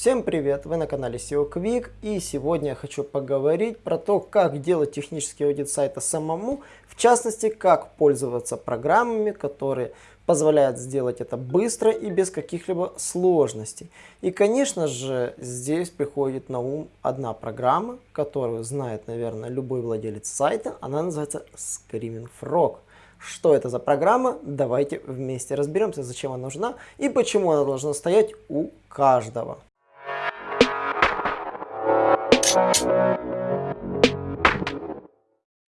Всем привет! Вы на канале SEO Quick и сегодня я хочу поговорить про то, как делать технический аудит сайта самому, в частности, как пользоваться программами, которые позволяют сделать это быстро и без каких-либо сложностей. И, конечно же, здесь приходит на ум одна программа, которую знает, наверное, любой владелец сайта. Она называется Screaming Frog. Что это за программа? Давайте вместе разберемся, зачем она нужна и почему она должна стоять у каждого.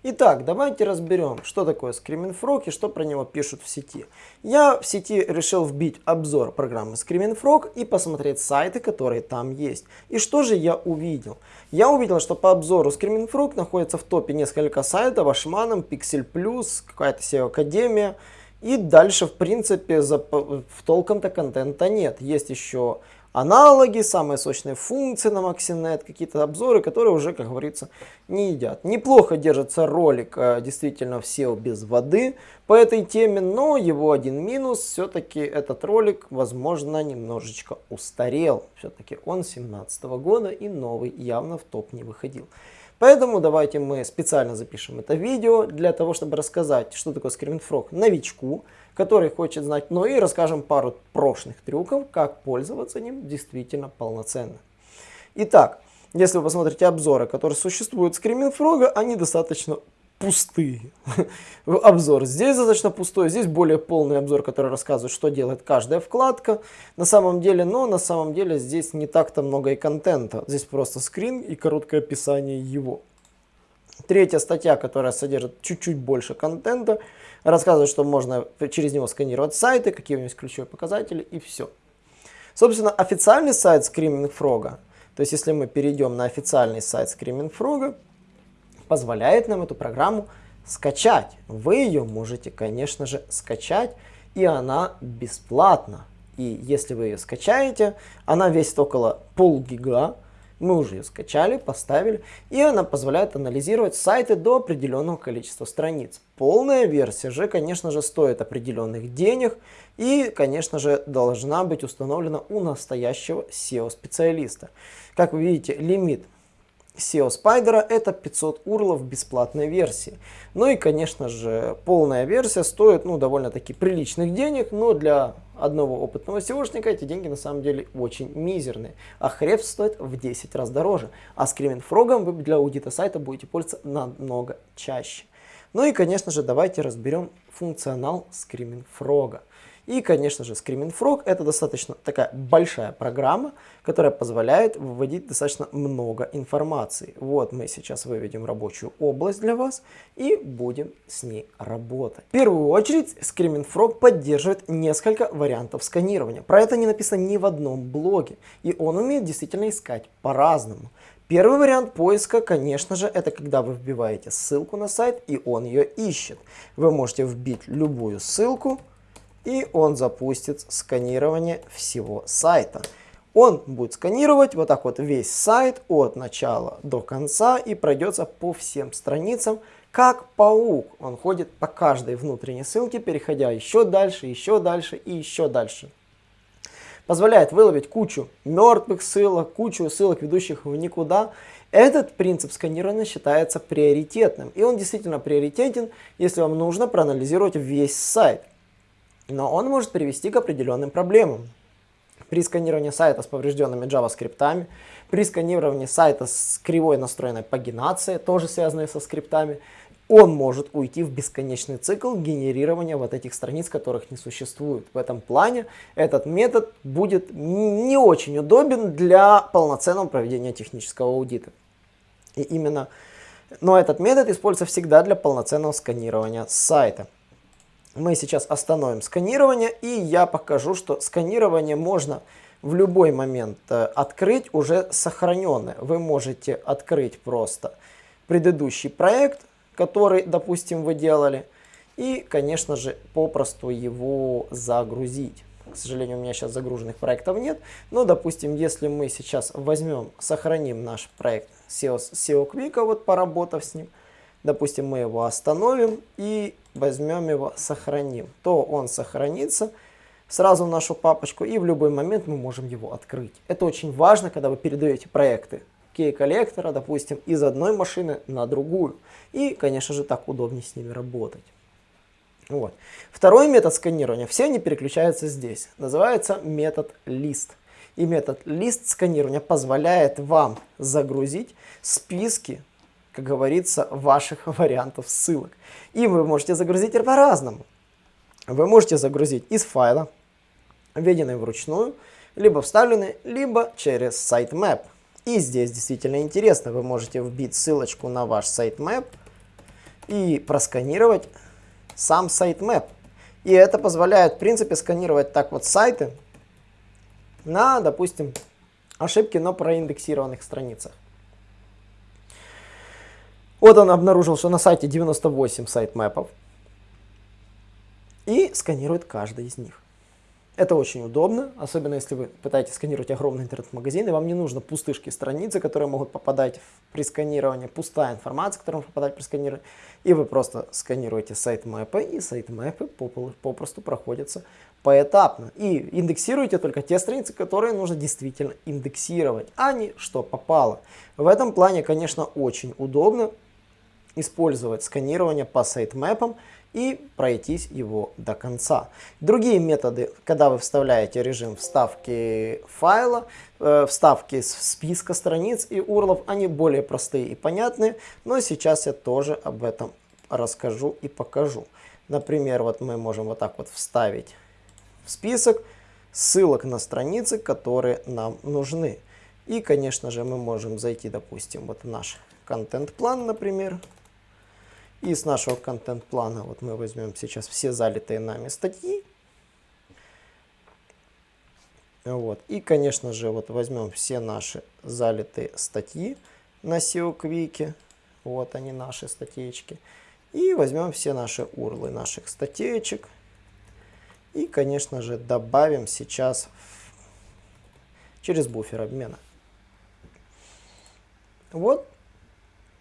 Итак, давайте разберем, что такое Screaming Frog и что про него пишут в сети. Я в сети решил вбить обзор программы Screaming Frog и посмотреть сайты, которые там есть. И что же я увидел? Я увидел, что по обзору Screaming Frog находится в топе несколько сайтов, Ашманом, Pixel Plus, какая-то SEO Академия. И дальше, в принципе, в толком-то контента нет. Есть еще аналоги, самые сочные функции на Maxinet, какие-то обзоры, которые уже, как говорится, не едят. Неплохо держится ролик э, действительно в SEO без воды по этой теме, но его один минус, все-таки этот ролик, возможно, немножечко устарел. Все-таки он 17 года и новый явно в топ не выходил. Поэтому давайте мы специально запишем это видео для того, чтобы рассказать, что такое ScreenFrog новичку, который хочет знать, но и расскажем пару прошлых трюков, как пользоваться ним действительно полноценно. Итак, если вы посмотрите обзоры, которые существуют Screaming Frog, они достаточно пустые. обзор здесь достаточно пустой, здесь более полный обзор, который рассказывает, что делает каждая вкладка. На самом деле, но на самом деле здесь не так-то много и контента. Здесь просто скрин и короткое описание его. Третья статья, которая содержит чуть-чуть больше контента, рассказывает, что можно через него сканировать сайты, какие у него есть ключевые показатели и все. Собственно, официальный сайт Screaming Frog, то есть если мы перейдем на официальный сайт Screaming Frog, позволяет нам эту программу скачать. Вы ее можете, конечно же, скачать, и она бесплатна. И если вы ее скачаете, она весит около полгига, мы уже ее скачали, поставили, и она позволяет анализировать сайты до определенного количества страниц. Полная версия же, конечно же, стоит определенных денег и, конечно же, должна быть установлена у настоящего SEO-специалиста. Как вы видите, лимит SEO Spider это 500 урлов бесплатной версии. Ну и, конечно же, полная версия стоит ну, довольно-таки приличных денег, но для одного опытного SEOшника эти деньги на самом деле очень мизерные. А хреб стоит в 10 раз дороже. А Frog вы для аудита сайта будете пользоваться намного чаще. Ну и, конечно же, давайте разберем функционал Screaming Frog. И, конечно же, Screaming Frog это достаточно такая большая программа, которая позволяет выводить достаточно много информации. Вот мы сейчас выведем рабочую область для вас и будем с ней работать. В первую очередь, Screaming Frog поддерживает несколько вариантов сканирования. Про это не написано ни в одном блоге. И он умеет действительно искать по-разному. Первый вариант поиска, конечно же, это когда вы вбиваете ссылку на сайт и он ее ищет. Вы можете вбить любую ссылку, и он запустит сканирование всего сайта. Он будет сканировать вот так вот весь сайт от начала до конца и пройдется по всем страницам, как паук. Он ходит по каждой внутренней ссылке, переходя еще дальше, еще дальше и еще дальше. Позволяет выловить кучу мертвых ссылок, кучу ссылок, ведущих в никуда. Этот принцип сканирования считается приоритетным. И он действительно приоритетен, если вам нужно проанализировать весь сайт но он может привести к определенным проблемам. При сканировании сайта с поврежденными JavaScript, при сканировании сайта с кривой настроенной пагинацией, тоже связанной со скриптами, он может уйти в бесконечный цикл генерирования вот этих страниц, которых не существует. В этом плане этот метод будет не очень удобен для полноценного проведения технического аудита. И именно, но этот метод используется всегда для полноценного сканирования сайта мы сейчас остановим сканирование, и я покажу, что сканирование можно в любой момент э, открыть уже сохраненное. Вы можете открыть просто предыдущий проект, который, допустим, вы делали, и, конечно же, попросту его загрузить. К сожалению, у меня сейчас загруженных проектов нет, но, допустим, если мы сейчас возьмем, сохраним наш проект SEO, SEO Quick, вот поработав с ним, допустим, мы его остановим и возьмем его, сохраним, то он сохранится сразу в нашу папочку, и в любой момент мы можем его открыть. Это очень важно, когда вы передаете проекты кей-коллектора, допустим, из одной машины на другую. И, конечно же, так удобнее с ними работать. Вот. Второй метод сканирования, все они переключаются здесь, называется метод list. И метод list сканирования позволяет вам загрузить списки, как говорится, ваших вариантов ссылок. И вы можете загрузить по-разному. Вы можете загрузить из файла, введенный вручную, либо вставленный, либо через sitemap. И здесь действительно интересно, вы можете вбить ссылочку на ваш sitemap и просканировать сам sitemap. И это позволяет, в принципе, сканировать так вот сайты на, допустим, ошибки на проиндексированных страницах. Вот он обнаружил, что на сайте 98 сайтмэпов и сканирует каждый из них. Это очень удобно, особенно если вы пытаетесь сканировать огромный интернет-магазин, и вам не нужно пустышки страницы, которые могут попадать при сканировании, пустая информация, которая может попадать при сканировании, и вы просто сканируете сайт мэпы, и сайт мэпы попросту проходятся поэтапно. И индексируйте только те страницы, которые нужно действительно индексировать, а не что попало. В этом плане, конечно, очень удобно использовать сканирование по сайтмэпам, и пройтись его до конца. Другие методы, когда вы вставляете режим вставки файла, э, вставки списка страниц и урлов, они более простые и понятные, но сейчас я тоже об этом расскажу и покажу. Например, вот мы можем вот так вот вставить в список ссылок на страницы, которые нам нужны. И, конечно же, мы можем зайти, допустим, вот в наш контент-план, например, и с нашего контент-плана вот мы возьмем сейчас все залитые нами статьи. Вот. И, конечно же, вот возьмем все наши залитые статьи на SEO Quick. Вот они, наши статейки. И возьмем все наши урлы наших статейчек. И, конечно же, добавим сейчас через буфер обмена. Вот,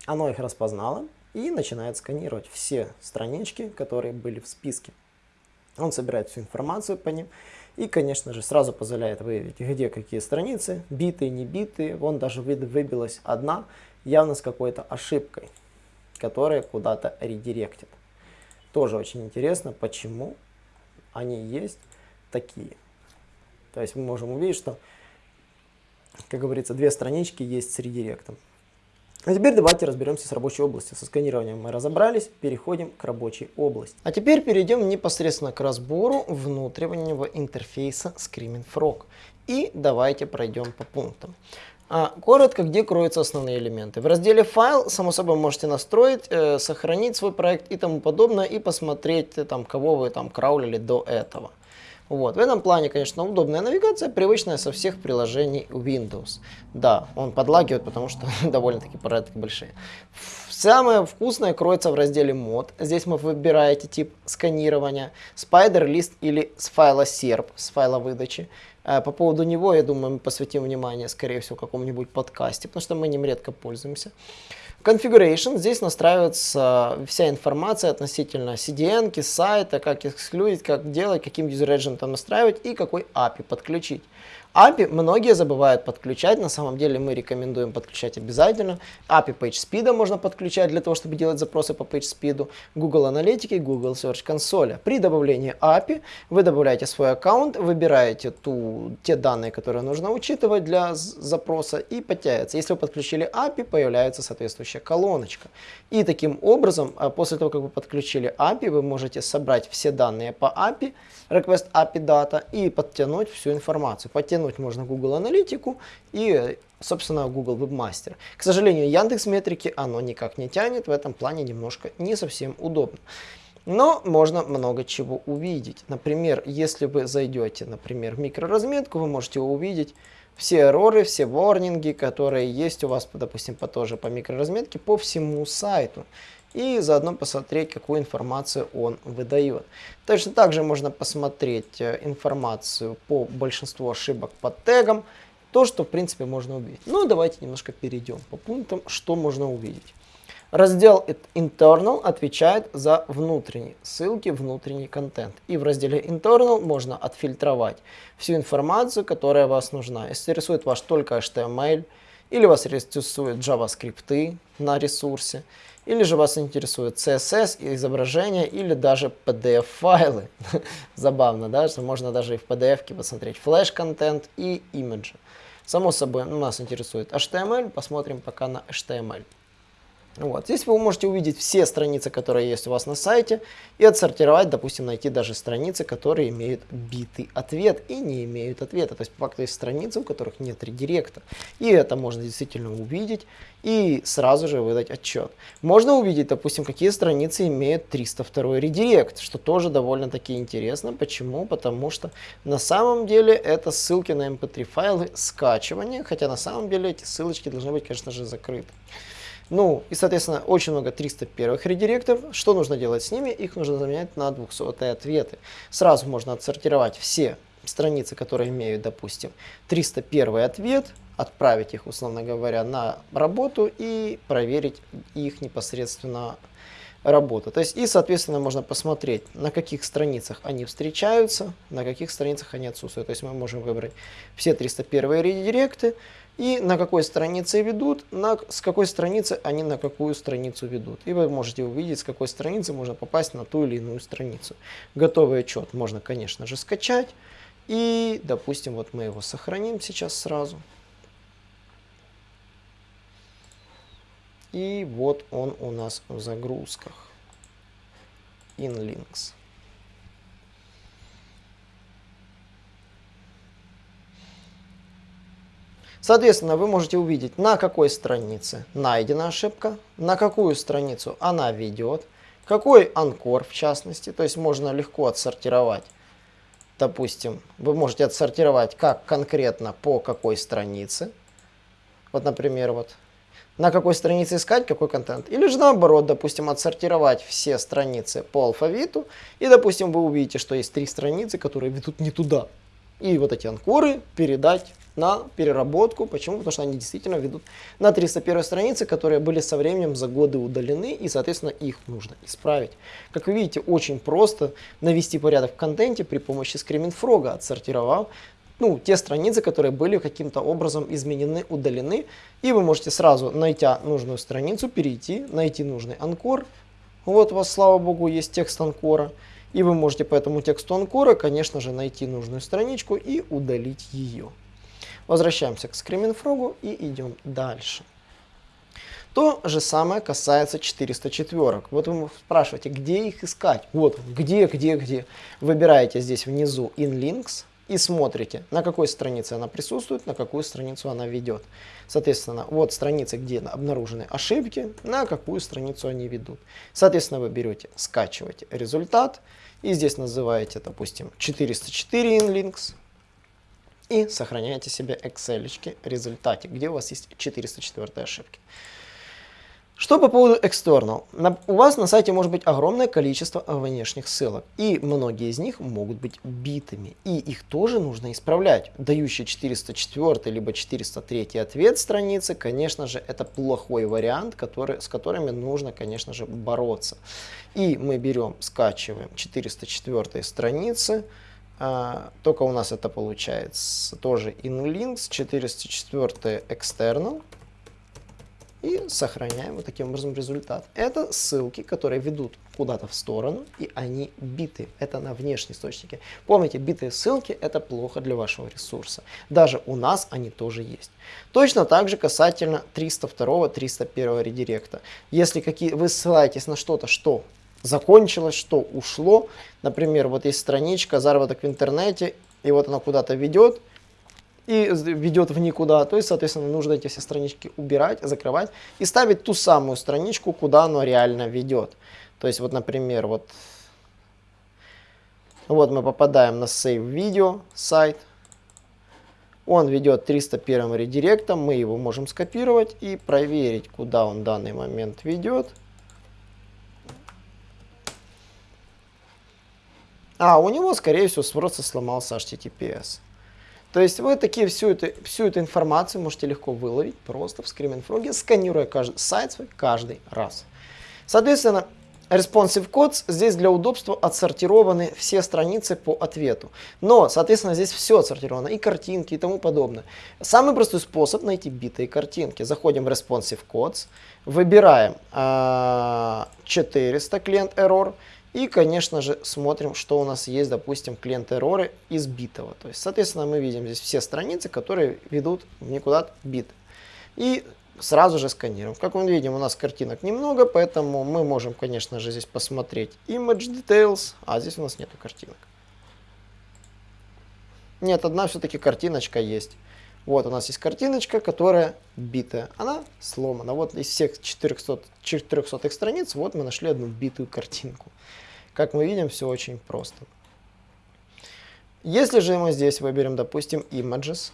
оно их распознало и начинает сканировать все странички, которые были в списке. Он собирает всю информацию по ним и, конечно же, сразу позволяет выявить, где какие страницы, битые, не битые. Вон даже выбилась одна, явно с какой-то ошибкой, которая куда-то редиректит. Тоже очень интересно, почему они есть такие. То есть мы можем увидеть, что, как говорится, две странички есть с редиректом. А теперь давайте разберемся с рабочей областью. Со сканированием мы разобрались, переходим к рабочей области. А теперь перейдем непосредственно к разбору внутреннего интерфейса Screaming Frog. И давайте пройдем по пунктам. А, коротко, где кроются основные элементы. В разделе «Файл», само собой, можете настроить, э, сохранить свой проект и тому подобное, и посмотреть, э, там, кого вы там краулили до этого. Вот. В этом плане, конечно, удобная навигация, привычная со всех приложений Windows. Да, он подлагивает, потому что довольно-таки порядки большие. Самое вкусное кроется в разделе мод. Здесь вы выбираете тип сканирования, Spider List или с файла SERP, с файла выдачи. Э, по поводу него, я думаю, мы посвятим внимание, скорее всего, какому-нибудь подкасте, потому что мы ним редко пользуемся. Configuration. Здесь настраивается вся информация относительно CDN, сайта, как эксклюдить, как делать, каким user там настраивать и какой API подключить. API многие забывают подключать, на самом деле мы рекомендуем подключать обязательно. API PageSpeed можно подключать для того, чтобы делать запросы по PageSpeed, Google Аналитики, Google Search Console. При добавлении API вы добавляете свой аккаунт, выбираете ту, те данные, которые нужно учитывать для запроса и подтягивается. Если вы подключили API, появляется соответствующая колоночка. И таким образом, а, после того, как вы подключили API, вы можете собрать все данные по API, request API data и подтянуть всю информацию. Подтянуть можно Google Аналитику и, собственно, Google Webmaster. К сожалению, Яндекс Метрики оно никак не тянет, в этом плане немножко не совсем удобно. Но можно много чего увидеть. Например, если вы зайдете, например, в микроразметку, вы можете увидеть все эроры, все ворнинги, которые есть у вас, допустим, по, тоже по микроразметке, по всему сайту и заодно посмотреть, какую информацию он выдает. Точно так же можно посмотреть э, информацию по большинству ошибок по тегам, то, что в принципе можно увидеть. Ну, давайте немножко перейдем по пунктам, что можно увидеть. Раздел Internal отвечает за внутренние ссылки, внутренний контент. И в разделе Internal можно отфильтровать всю информацию, которая вас нужна. Если интересует вас только HTML, или вас интересует JavaScript на ресурсе, или же вас интересует CSS, изображения, или даже PDF-файлы. Забавно, да, что можно даже и в PDF посмотреть флеш-контент и имиджи. Само собой, нас интересует HTML, посмотрим пока на HTML. Вот. Здесь вы можете увидеть все страницы, которые есть у вас на сайте, и отсортировать, допустим, найти даже страницы, которые имеют битый ответ и не имеют ответа. То есть, по факту, есть страницы, у которых нет редиректа. И это можно действительно увидеть и сразу же выдать отчет. Можно увидеть, допустим, какие страницы имеют 302 редирект, что тоже довольно-таки интересно. Почему? Потому что на самом деле это ссылки на mp3 эм файлы скачивания, хотя на самом деле эти ссылочки должны быть, конечно же, закрыты. Ну, и, соответственно, очень много 301 редиректов. Что нужно делать с ними? Их нужно заменять на 200 ответы. Сразу можно отсортировать все страницы, которые имеют, допустим, 301 ответ, отправить их, условно говоря, на работу и проверить их непосредственно работу. То есть, и, соответственно, можно посмотреть, на каких страницах они встречаются, на каких страницах они отсутствуют. То есть, мы можем выбрать все 301 редиректы, и на какой странице ведут, на, с какой страницы они на какую страницу ведут. И вы можете увидеть, с какой страницы можно попасть на ту или иную страницу. Готовый отчет можно, конечно же, скачать. И, допустим, вот мы его сохраним сейчас сразу. И вот он у нас в загрузках. InLinks. Соответственно, вы можете увидеть, на какой странице найдена ошибка, на какую страницу она ведет, какой анкор в частности, то есть можно легко отсортировать. Допустим, вы можете отсортировать как конкретно по какой странице. Вот, например, вот на какой странице искать какой контент. Или же наоборот, допустим, отсортировать все страницы по алфавиту. И, допустим, вы увидите, что есть три страницы, которые ведут не туда. И вот эти анкоры передать на переработку. Почему? Потому что они действительно ведут на 301 странице, которые были со временем за годы удалены, и, соответственно, их нужно исправить. Как вы видите, очень просто навести порядок в контенте при помощи Screaming Frog, отсортировав ну, те страницы, которые были каким-то образом изменены, удалены. И вы можете сразу, найти нужную страницу, перейти, найти нужный анкор. Вот у вас, слава богу, есть текст анкора. И вы можете по этому тексту анкора, конечно же, найти нужную страничку и удалить ее. Возвращаемся к Screaming Frog и идем дальше. То же самое касается 404. Вот вы спрашиваете, где их искать? Вот, где, где, где. Выбираете здесь внизу InLinks и смотрите, на какой странице она присутствует, на какую страницу она ведет. Соответственно, вот страницы, где обнаружены ошибки, на какую страницу они ведут. Соответственно, вы берете, скачиваете результат и здесь называете, допустим, 404 InLinks, и сохраняете себе Excel результате, где у вас есть 404 ошибки. Что по поводу external? У вас на сайте может быть огромное количество внешних ссылок, и многие из них могут быть битыми, и их тоже нужно исправлять. Дающий 404 либо 403 ответ страницы, конечно же, это плохой вариант, который, с которыми нужно, конечно же, бороться. И мы берем, скачиваем 404 страницы, а, только у нас это получается тоже InLinks, 404 external. И сохраняем вот таким образом результат. Это ссылки, которые ведут куда-то в сторону, и они биты. Это на внешние источники. Помните, битые ссылки это плохо для вашего ресурса. Даже у нас они тоже есть. Точно так же касательно 302-301 редиректа. Если какие, вы ссылаетесь на что-то, что закончилось, что ушло. Например, вот есть страничка «Заработок в интернете», и вот она куда-то ведет, и ведет в никуда. То есть, соответственно, нужно эти все странички убирать, закрывать и ставить ту самую страничку, куда оно реально ведет. То есть, вот, например, вот, вот мы попадаем на Save Video сайт. Он ведет 301 редиректом, мы его можем скопировать и проверить, куда он в данный момент ведет. А, у него, скорее всего, просто сломался HTTPS. То есть вы такие всю эту, всю эту информацию можете легко выловить просто в Screaming Frog, сканируя каждый сайт свой каждый раз. Соответственно, Responsive Codes здесь для удобства отсортированы все страницы по ответу. Но, соответственно, здесь все отсортировано, и картинки, и тому подобное. Самый простой способ найти битые картинки. Заходим в Responsive Codes, выбираем э, 400 клиент error, и, конечно же, смотрим, что у нас есть, допустим, клиент эроры из битого. То есть, соответственно, мы видим здесь все страницы, которые ведут никуда бит. И сразу же сканируем. Как мы видим, у нас картинок немного, поэтому мы можем, конечно же, здесь посмотреть Image Details, а здесь у нас нету картинок. Нет, одна все-таки картиночка есть. Вот у нас есть картиночка, которая битая. Она сломана. Вот из всех 400, 400 страниц, вот мы нашли одну битую картинку. Как мы видим, все очень просто. Если же мы здесь выберем, допустим, Images,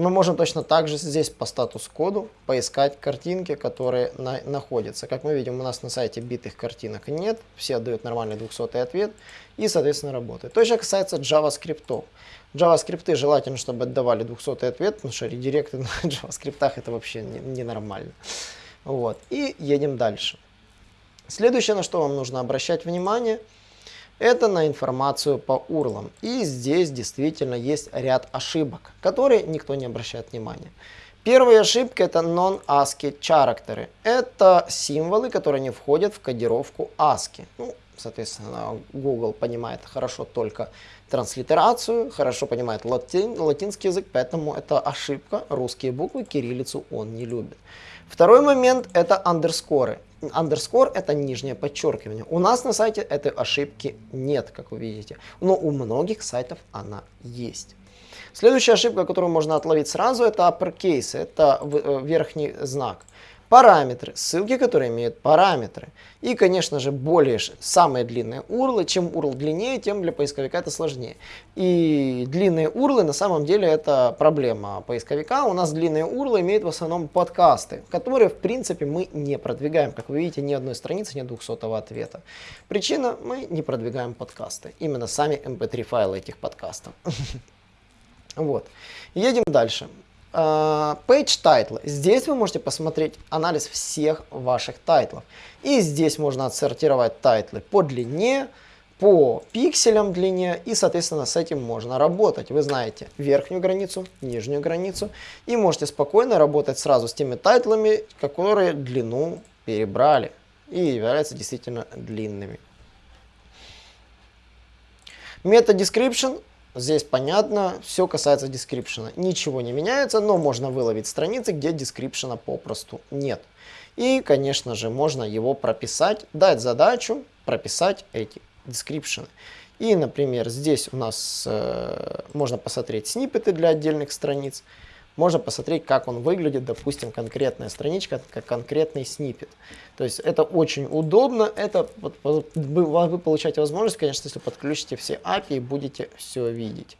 мы можем точно так же здесь по статус-коду поискать картинки, которые на, находятся. Как мы видим, у нас на сайте битых картинок нет, все отдают нормальный 200 ответ и, соответственно, работает. То же касается JavaScript. JavaScript желательно, чтобы отдавали 200 ответ, потому что редиректы на JavaScript это вообще ненормально. Не, вот. И едем дальше. Следующее, на что вам нужно обращать внимание – это на информацию по урлам. И здесь действительно есть ряд ошибок, которые никто не обращает внимания. Первая ошибка это non-ASCII character. Это символы, которые не входят в кодировку ASCII. Ну, соответственно, Google понимает хорошо только транслитерацию, хорошо понимает латин, латинский язык, поэтому это ошибка. Русские буквы, кириллицу он не любит. Второй момент это андерскоры. Underscore это нижнее подчеркивание. У нас на сайте этой ошибки нет, как вы видите. Но у многих сайтов она есть. Следующая ошибка, которую можно отловить сразу, это uppercase, это э, верхний знак параметры, ссылки, которые имеют параметры. И, конечно же, более самые длинные урлы. Чем URL длиннее, тем для поисковика это сложнее. И длинные урлы на самом деле это проблема поисковика. У нас длинные урлы имеют в основном подкасты, которые в принципе мы не продвигаем. Как вы видите, ни одной страницы нет 200 ответа. Причина, мы не продвигаем подкасты. Именно сами mp3 эм файлы этих подкастов. Вот. Едем дальше. Page title. Здесь вы можете посмотреть анализ всех ваших title ов. И здесь можно отсортировать title ы по длине, по пикселям длине и, соответственно, с этим можно работать. Вы знаете верхнюю границу, нижнюю границу и можете спокойно работать сразу с теми title ами, которые длину перебрали и являются действительно длинными. Meta description Здесь понятно, все касается description. Ничего не меняется, но можно выловить страницы, где description попросту нет. И, конечно же, можно его прописать, дать задачу прописать эти description. И, например, здесь у нас э, можно посмотреть сниппеты для отдельных страниц можно посмотреть, как он выглядит, допустим, конкретная страничка, как конкретный снипет. То есть это очень удобно, это вот, вы, получаете возможность, конечно, если подключите все API и будете все видеть.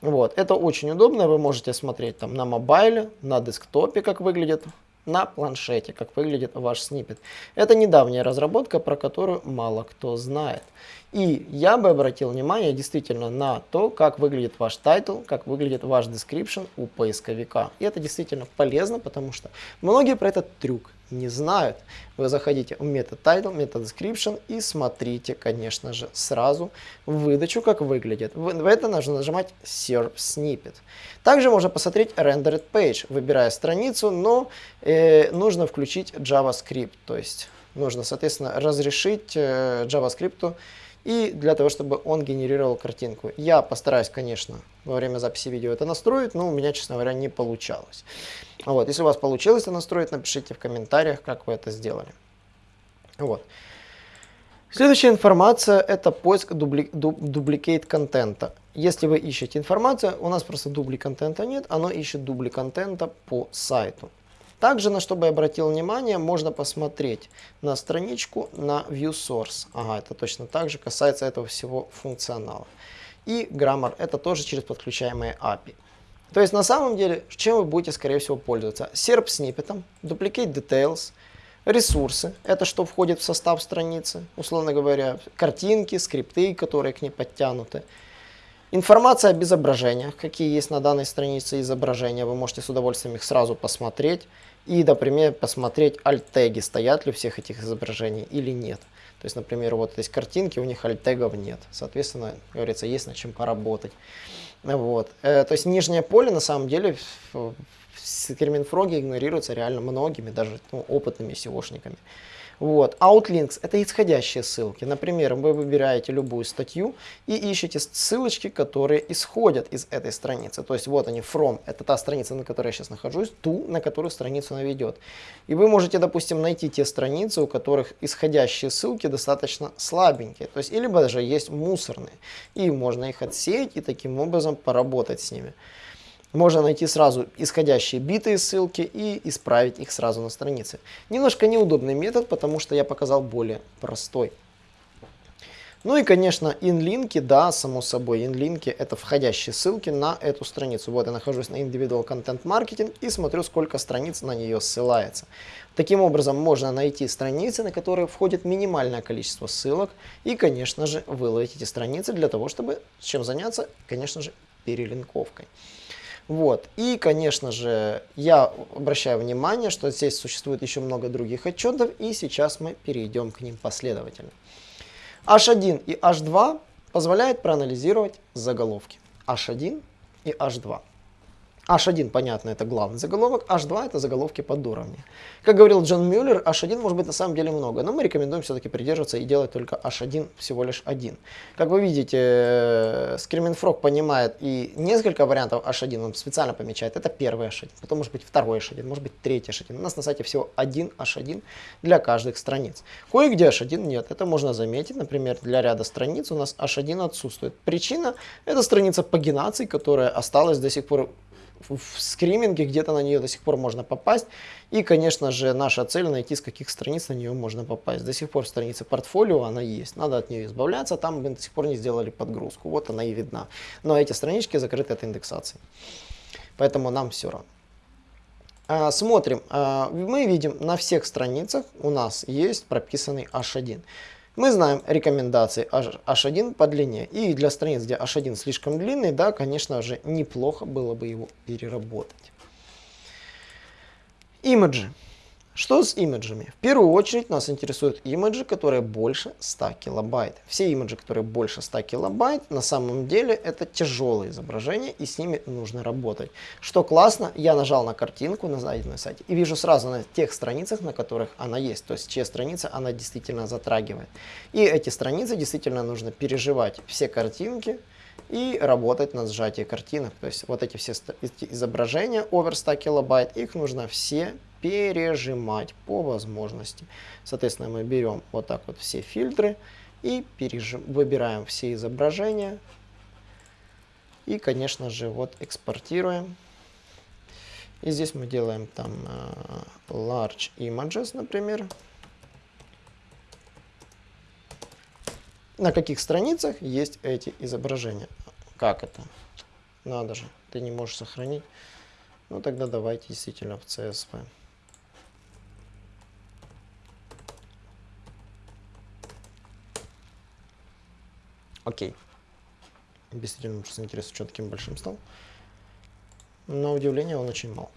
Вот, это очень удобно, вы можете смотреть там на mobile е, на desktop е, как выглядит, на планшете, как выглядит ваш snippet. Это недавняя разработка, про которую мало кто знает. И я бы обратил внимание действительно на то, как выглядит ваш title, как выглядит ваш description у поисковика. И это действительно полезно, потому что многие про этот трюк не знают. Вы заходите в метод title, метод description и смотрите, конечно же, сразу выдачу, как выглядит. В это нужно нажимать serve snippet. Также можно посмотреть rendered page, выбирая страницу, но э, нужно включить JavaScript, то есть нужно, соответственно, разрешить э, JavaScript и для того, чтобы он генерировал картинку. Я постараюсь, конечно, во время записи видео это настроить, но у меня, честно говоря, не получалось. Вот. Если у вас получилось это настроить, напишите в комментариях, как вы это сделали. Вот. Следующая информация – это поиск дубли, дуб, дубликейт контента. Если вы ищете информацию, у нас просто дубли контента нет, оно ищет дубли контента по сайту. Также, на что бы я обратил внимание, можно посмотреть на страничку на View Source. Ага, это точно так же касается этого всего функционала. И Grammar это тоже через подключаемые API. То есть на самом деле, чем вы будете скорее всего пользоваться? Serp сниппетом, Duplicate Details, ресурсы, это что входит в состав страницы, условно говоря, картинки, скрипты, которые к ней подтянуты. Информация об изображениях, какие есть на данной странице изображения, вы можете с удовольствием их сразу посмотреть и, например, посмотреть альт-теги, стоят ли у всех этих изображений или нет. То есть, например, вот есть картинки, у них альт-тегов нет. Соответственно, говорится, есть над чем поработать. Вот. Э, то есть нижнее поле на самом деле в Скриминфроге игнорируется реально многими, даже ну, опытными SEOшниками. Вот. Outlinks – это исходящие ссылки. Например, вы выбираете любую статью и ищете ссылочки, которые исходят из этой страницы. То есть вот они, from – это та страница, на которой я сейчас нахожусь, to, на которую страницу она ведет. И вы можете, допустим, найти те страницы, у которых исходящие ссылки достаточно слабенькие. То есть, или даже есть мусорные. И можно их отсеять и таким образом поработать с ними. Можно найти сразу исходящие битые ссылки и исправить их сразу на странице. Немножко неудобный метод, потому что я показал более простой. Ну и, конечно, инлинки, да, само собой, инлинки это входящие ссылки на эту страницу. Вот я нахожусь на Individual Content Marketing и смотрю, сколько страниц на нее ссылается. Таким образом, можно найти страницы, на которые входит минимальное количество ссылок и, конечно же, выловить эти страницы для того, чтобы чем заняться, конечно же, перелинковкой. Вот. И, конечно же, я обращаю внимание, что здесь существует еще много других отчетов, и сейчас мы перейдем к ним последовательно. H1 и H2 позволяют проанализировать заголовки. H1 и H2. H1, понятно, это главный заголовок, H2 это заголовки под уровни. Как говорил Джон Мюллер, H1 может быть на самом деле много, но мы рекомендуем все-таки придерживаться и делать только H1 всего лишь один. Как вы видите, Screaming Frog понимает и несколько вариантов H1, он специально помечает. Это первый H1, потом может быть второй H1, может быть третий H1. У нас на сайте всего один H1 для каждых страниц. Кое-где H1 нет, это можно заметить. Например, для ряда страниц у нас H1 отсутствует. Причина – это страница пагинации, которая осталась до сих пор в скриминге, где-то на нее до сих пор можно попасть. И, конечно же, наша цель найти, с каких страниц на нее можно попасть. До сих пор страница портфолио, она есть. Надо от нее избавляться, там мы до сих пор не сделали подгрузку. Вот она и видна. Но эти странички закрыты от индексации. Поэтому нам все равно. А, смотрим, а, мы видим на всех страницах у нас есть прописанный H1. Мы знаем рекомендации H1 по длине. И для страниц, где H1 слишком длинный, да, конечно же, неплохо было бы его переработать. Имиджи. Что с имиджами? В первую очередь нас интересуют имиджи, которые больше 100 килобайт. Все имиджи, которые больше 100 килобайт, на самом деле это тяжелые изображения и с ними нужно работать. Что классно, я нажал на картинку на найденном сайте и вижу сразу на тех страницах, на которых она есть, то есть чьи страницы она действительно затрагивает. И эти страницы действительно нужно переживать все картинки, и работать на сжатии картинок. То есть вот эти все изображения over 100 килобайт, их нужно все пережимать по возможности. Соответственно, мы берем вот так вот все фильтры и пережим, выбираем все изображения. И, конечно же, вот экспортируем. И здесь мы делаем там uh, large images, например. На каких страницах есть эти изображения? Как это? Надо же, ты не можешь сохранить. Ну тогда давайте действительно в CSV. Окей. Действительно, просто интересно, что таким большим стал. На удивление он очень мал.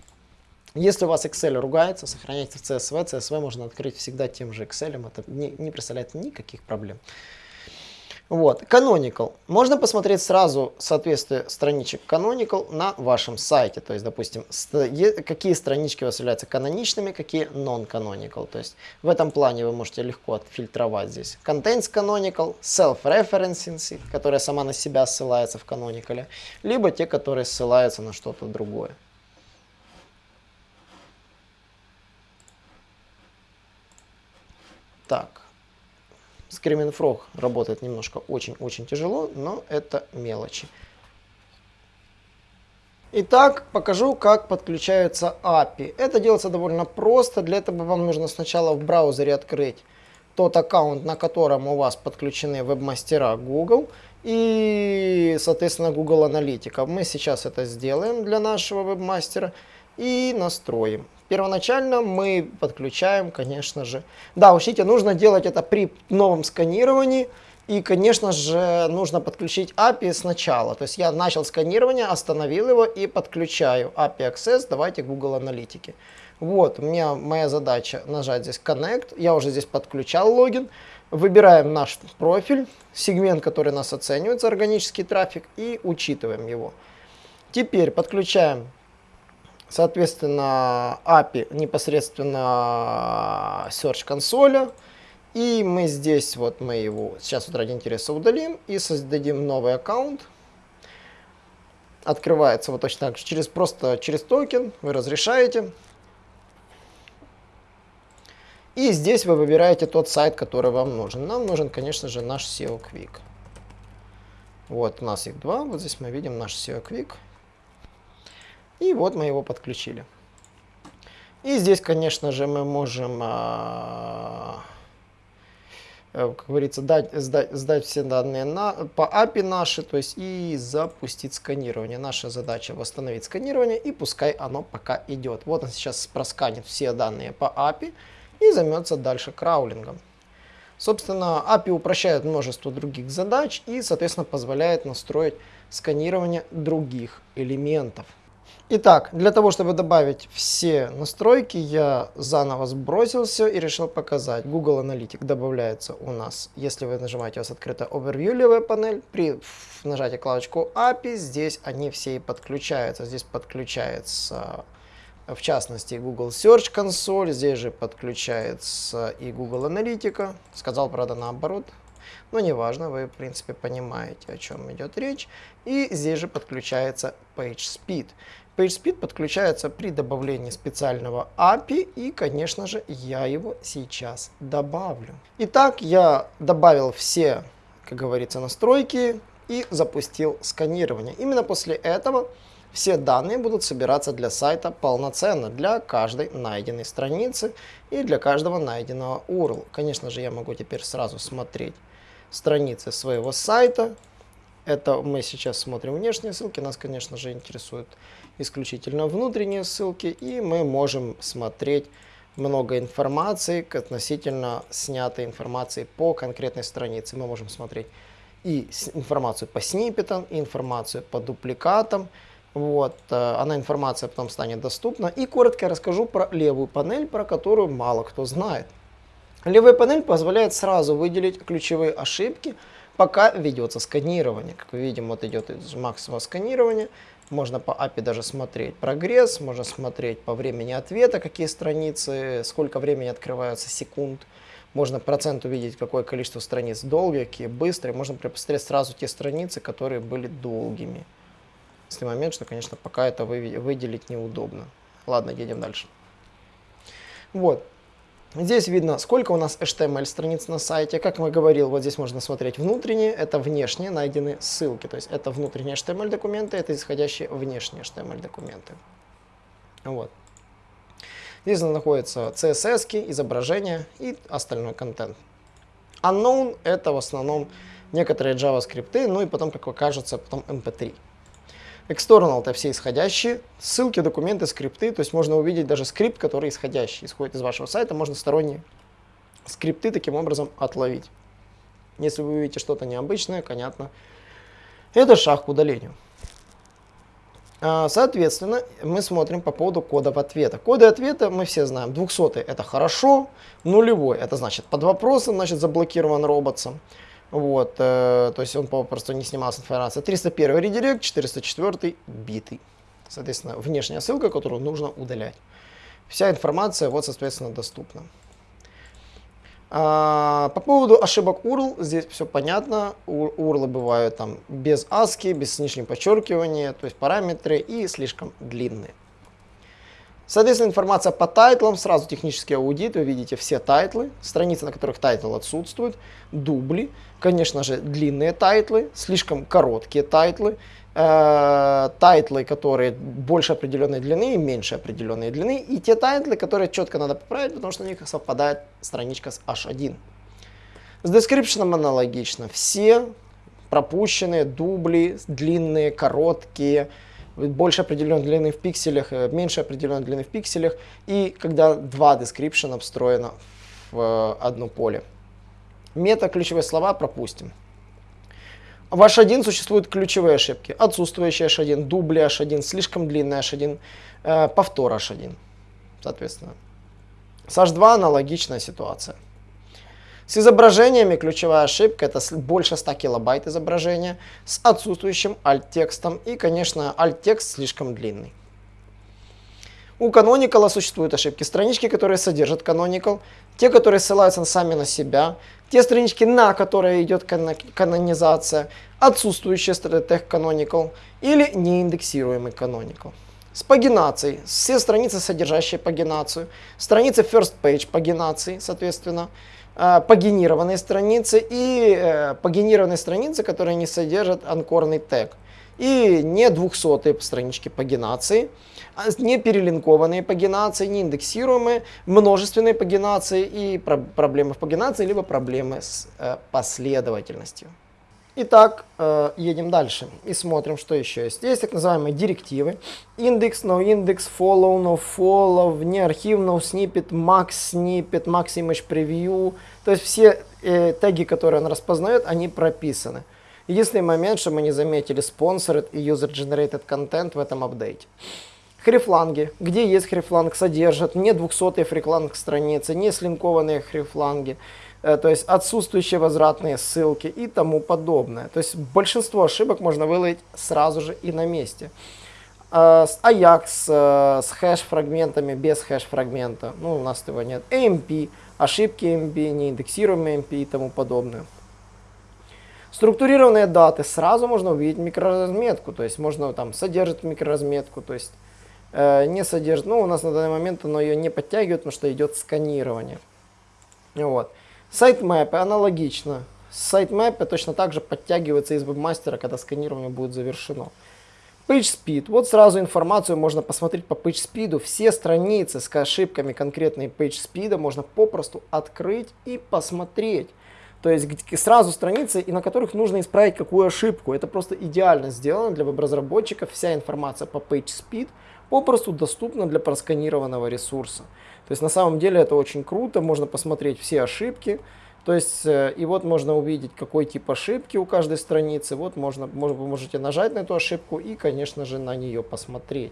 Если у вас Excel ругается, сохраняйте в CSV. CSV можно открыть всегда тем же Excel. Это не, не представляет никаких проблем. Вот. Canonical. Можно посмотреть сразу соответствие страничек Canonical на вашем сайте. То есть, допустим, какие странички у вас являются каноничными, какие non-canonical. То есть, в этом плане вы можете легко отфильтровать здесь. Contents canonical, self-referencing, которая сама на себя ссылается в Canonical, либо те, которые ссылаются на что-то другое. Так. Frog работает немножко очень-очень тяжело, но это мелочи. Итак, покажу, как подключаются API. Это делается довольно просто. Для этого вам нужно сначала в браузере открыть тот аккаунт, на котором у вас подключены веб-мастера Google и, соответственно, Google Аналитика. Мы сейчас это сделаем для нашего веб-мастера и настроим. Первоначально мы подключаем, конечно же. Да, учтите, нужно делать это при новом сканировании. И, конечно же, нужно подключить API сначала. То есть я начал сканирование, остановил его и подключаю API Access. Давайте Google Аналитики. Вот, у меня моя задача нажать здесь Connect. Я уже здесь подключал логин. Выбираем наш профиль, сегмент, который нас оценивает за органический трафик и учитываем его. Теперь подключаем, соответственно, API непосредственно Search консоля. И мы здесь, вот мы его сейчас вот ради интереса удалим и создадим новый аккаунт. Открывается вот точно так же, через, просто через токен вы разрешаете. И здесь вы выбираете тот сайт, который вам нужен. Нам нужен, конечно же, наш SEO Quick. Вот у нас их два. Вот здесь мы видим наш SEO Quick. И вот мы его подключили. И здесь, конечно же, мы можем, а, э, как говорится, дать, сдать, сдать все данные на, по API наши, то есть и запустить сканирование. Наша задача восстановить сканирование, и пускай оно пока идет. Вот он сейчас просканит все данные по API и займется дальше краулингом. Собственно, API упрощает множество других задач и, соответственно, позволяет настроить сканирование других элементов. Итак, для того, чтобы добавить все настройки, я заново сбросился и решил показать. Google Analytics добавляется у нас, если вы нажимаете, у вас открыта Overview левая панель, при нажатии клавочку API, здесь они все и подключаются. Здесь подключается в частности Google Search консоль, здесь же подключается и Google Аналитика, сказал, правда, наоборот, но неважно, вы, в принципе, понимаете, о чем идет речь. И здесь же подключается PageSpeed. PageSpeed подключается при добавлении специального API, и, конечно же, я его сейчас добавлю. Итак, я добавил все, как говорится, настройки и запустил сканирование. Именно после этого все данные будут собираться для сайта полноценно, для каждой найденной страницы и для каждого найденного URL. Конечно же, я могу теперь сразу смотреть страницы своего сайта. Это мы сейчас смотрим внешние ссылки, нас, конечно же, интересуют исключительно внутренние ссылки, и мы можем смотреть много информации относительно снятой информации по конкретной странице. Мы можем смотреть и информацию по сниппетам, и информацию по дупликатам, вот, э, она информация потом станет доступна. И коротко расскажу про левую панель, про которую мало кто знает. Левая панель позволяет сразу выделить ключевые ошибки, пока ведется сканирование. Как мы видим, вот идет максимум сканирования. Можно по API даже смотреть прогресс, можно смотреть по времени ответа, какие страницы, сколько времени открываются секунд. Можно процент увидеть, какое количество страниц долгие, какие быстрые. Можно посмотреть сразу те страницы, которые были долгими единственный момент, что, конечно, пока это выделить неудобно. Ладно, едем дальше. Вот. Здесь видно, сколько у нас HTML страниц на сайте. Как мы говорил, вот здесь можно смотреть внутренние, это внешние найдены ссылки. То есть это внутренние HTML документы, это исходящие внешние HTML документы. Вот. Здесь находятся CSS, изображения и остальной контент. Unknown это в основном некоторые JavaScript, ну и потом, как окажется, потом MP3. External это все исходящие, ссылки, документы, скрипты, то есть можно увидеть даже скрипт, который исходящий, исходит из вашего сайта, можно сторонние скрипты таким образом отловить. Если вы увидите что-то необычное, понятно, это шаг к удалению. А, соответственно, мы смотрим по поводу кодов ответа. Коды ответа мы все знаем. 200 это хорошо, нулевой это значит под вопросом, значит заблокирован роботом. Вот, э, то есть он попросту не снимался информация. 301 редирект, 404 битый. Соответственно, внешняя ссылка, которую нужно удалять. Вся информация, вот, соответственно, доступна. А, по поводу ошибок URL, здесь все понятно. URL бывают там без ASCII, без нижнего подчеркивания, то есть параметры и слишком длинные. Соответственно, информация по title ам, сразу технический аудит, вы видите все title ы, страницы, на которых title отсутствует, дубли, конечно же, длинные title ы, слишком короткие title ы, э, title ы, которые больше определенной длины и меньше определенной длины, и те title ы, которые четко надо поправить, потому что у них совпадает страничка с H1. С description аналогично. Все пропущенные дубли, длинные, короткие, больше определенной длины в пикселях, э, меньше определенной длины в пикселях, и когда два description встроено в э, одно поле. Мета-ключевые слова пропустим. В H1 существуют ключевые ошибки. Отсутствующий H1, дубли H1, слишком длинный H1, э, повтор H1, соответственно. С H2 аналогичная ситуация. С изображениями ключевая ошибка это больше 100 килобайт изображения с отсутствующим alt-текстом и, конечно, alt-текст слишком длинный. У Canonical существуют ошибки. Странички, которые содержат Canonical, те, которые ссылаются сами на себя, те странички, на которые идет канонизация, отсутствующие тег Canonical или неиндексируемый Canonical. С пагинацией. Все страницы, содержащие пагинацию. Страницы first page пагинации, соответственно. Э, пагинированные страницы и э, пагинированные страницы, которые не содержат анкорный тег. И не 200 странички пагинации. А не перелинкованные пагинации, не индексируемые, множественные пагинации и про проблемы в пагинации, либо проблемы с э, последовательностью. Итак, э, едем дальше и смотрим, что еще есть. Есть так называемые директивы. Индекс, no index, follow, no follow, вне архив, no snippet, max snippet, max image preview. То есть все э, теги, которые он распознает, они прописаны. Единственный момент, что мы не заметили sponsored и user generated content в этом апдейте. Хрифланги. Где есть хрифланг, содержат не 200 фрикланг страницы, не слинкованные хрифланги, то есть отсутствующие возвратные ссылки и тому подобное. То есть большинство ошибок можно выловить сразу же и на месте. Э, Ajax э, с хэш-фрагментами, без хэш-фрагмента, ну у нас этого нет. AMP, ошибки AMP, неиндексируемые AMP и тому подобное. Структурированные даты. Сразу можно увидеть микроразметку, то есть можно там содержит микроразметку, то есть Э, не содержит, ну, у нас на данный момент оно ее не подтягивает, потому что идет сканирование. Вот. Сайтмэпы аналогично. Сайтмэпы точно так же подтягиваются из вебмастера, когда сканирование будет завершено. PageSpeed. Вот сразу информацию можно посмотреть по PageSpeed. Все страницы с ошибками конкретной PageSpeed можно попросту открыть и посмотреть. То есть сразу страницы, и на которых нужно исправить какую ошибку. Это просто идеально сделано для веб-разработчиков. Вся информация по PageSpeed – попросту доступно для просканированного ресурса. То есть на самом деле это очень круто, можно посмотреть все ошибки, то есть э, и вот можно увидеть, какой тип ошибки у каждой страницы, вот можно, вы можете нажать на эту ошибку и, конечно же, на нее посмотреть.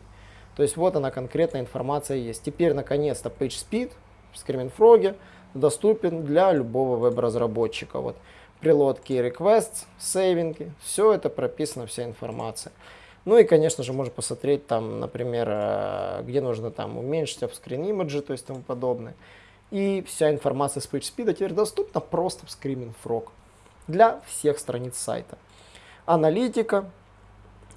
То есть вот она конкретная информация есть. Теперь, наконец-то, PageSpeed в Screaming Frog доступен для любого веб-разработчика. Вот прилодки requests, сейвинги, все это прописано, вся информация. Ну и, конечно же, можно посмотреть там, например, э, где нужно там уменьшить offscreen image, то есть тому подобное. И вся информация с PageSpeed теперь доступна просто в Screaming Frog для всех страниц сайта. Аналитика,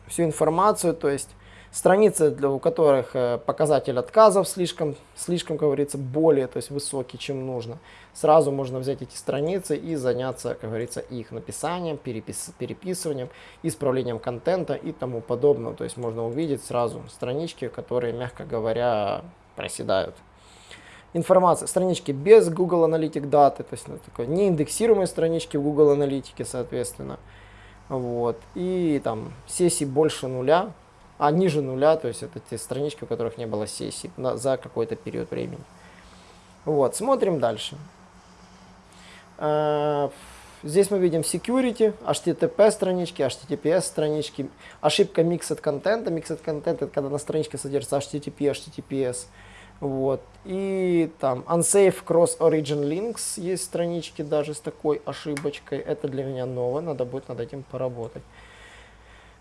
всю информацию, то есть Страницы, для, у которых э, показатель отказов слишком, слишком, как говорится, более то есть высокий, чем нужно. Сразу можно взять эти страницы и заняться, как говорится, их написанием, перепис, переписыванием, исправлением контента и тому подобное. То есть можно увидеть сразу странички, которые, мягко говоря, проседают. Информация, странички без Google Analytics даты, то есть ну, такой неиндексируемые странички в Google Аналитике, соответственно. Вот. И там сессий больше нуля, а ниже нуля, то есть это те странички, у которых не было сессий на, за какой-то период времени. Вот, смотрим дальше. Uh, здесь мы видим security, HTTP странички, HTTPS странички, ошибка mixed контента. Mixed контент это когда на страничке содержится HTTP, HTTPS. Вот. И там unsafe cross origin links есть странички даже с такой ошибочкой. Это для меня новое, надо будет над этим поработать.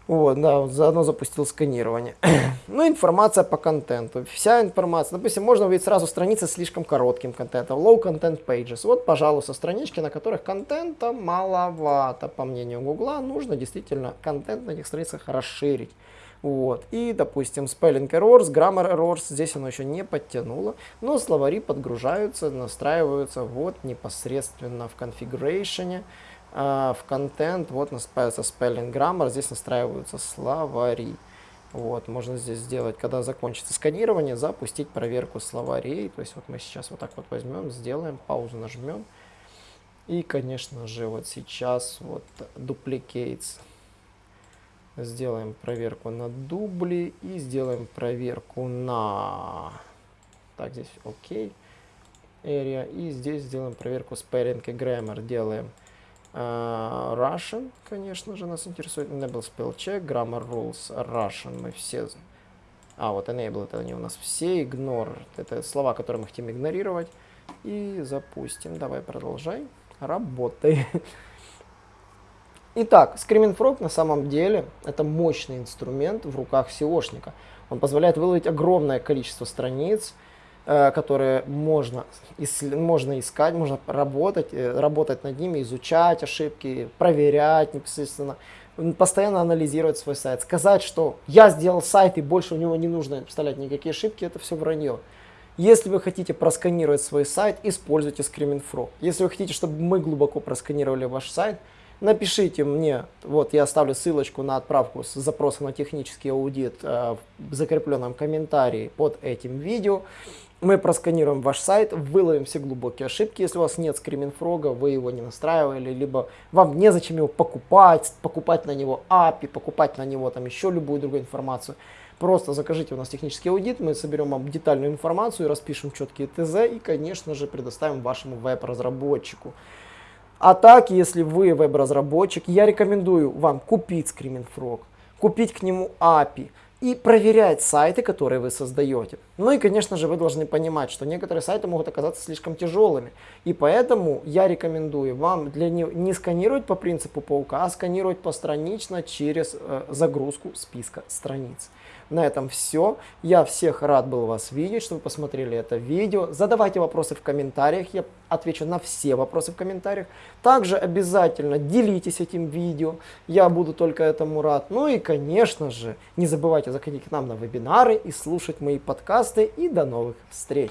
Вот, да, заодно запустил сканирование. ну, информация по контенту. Вся информация. Допустим, можно увидеть сразу страницы с слишком коротким контентом. Low content pages. Вот, пожалуйста, странички, на которых контента маловато, по мнению Гугла. Нужно действительно контент на этих страницах расширить. Вот. И, допустим, spelling errors, grammar errors, здесь оно еще не подтянуло, но словари подгружаются, настраиваются вот непосредственно в configuration. А, в контент, вот настраивается spelling grammar, здесь настраиваются словари. Вот, можно здесь сделать, когда закончится сканирование, запустить проверку словарей. То есть вот мы сейчас вот так вот возьмем, сделаем, паузу нажмем. И, конечно же, вот сейчас вот duplicates. Сделаем проверку на дубли и сделаем проверку на... Так, здесь окей. area. И здесь сделаем проверку spelling и grammar. Делаем Russian, конечно же, нас интересует. Enable spell check, grammar rules, Russian. Мы все... А, вот enable, это они у нас все. Ignore, это слова, которые мы хотим игнорировать. И запустим. Давай, продолжай. Работай. Итак, Frog на самом деле это мощный инструмент в руках SEOшника. Он позволяет выловить огромное количество страниц, которые можно, можно искать, можно работать, э, работать над ними, изучать ошибки, проверять непосредственно, постоянно анализировать свой сайт. Сказать, что я сделал сайт и больше у него не нужно вставлять никакие ошибки, это все вранье. Если вы хотите просканировать свой сайт, используйте Screaming Frog. Если вы хотите, чтобы мы глубоко просканировали ваш сайт, напишите мне, вот я оставлю ссылочку на отправку с запросом на технический аудит э, в закрепленном комментарии под этим видео. Мы просканируем ваш сайт, выловим все глубокие ошибки. Если у вас нет скриминфрога, вы его не настраивали, либо вам незачем его покупать, покупать на него API, покупать на него там еще любую другую информацию. Просто закажите у нас технический аудит, мы соберем вам детальную информацию, распишем четкие ТЗ и, конечно же, предоставим вашему веб-разработчику. А так, если вы веб-разработчик, я рекомендую вам купить Screaming купить к нему API и проверять сайты, которые вы создаете. Ну и, конечно же, вы должны понимать, что некоторые сайты могут оказаться слишком тяжелыми. И поэтому я рекомендую вам для не, не сканировать по принципу паука, а сканировать постранично через э, загрузку списка страниц. На этом все. Я всех рад был вас видеть, что вы посмотрели это видео. Задавайте вопросы в комментариях, я отвечу на все вопросы в комментариях. Также обязательно делитесь этим видео, я буду только этому рад. Ну и, конечно же, не забывайте заходить к нам на вебинары и слушать мои подкасты. И до новых встреч!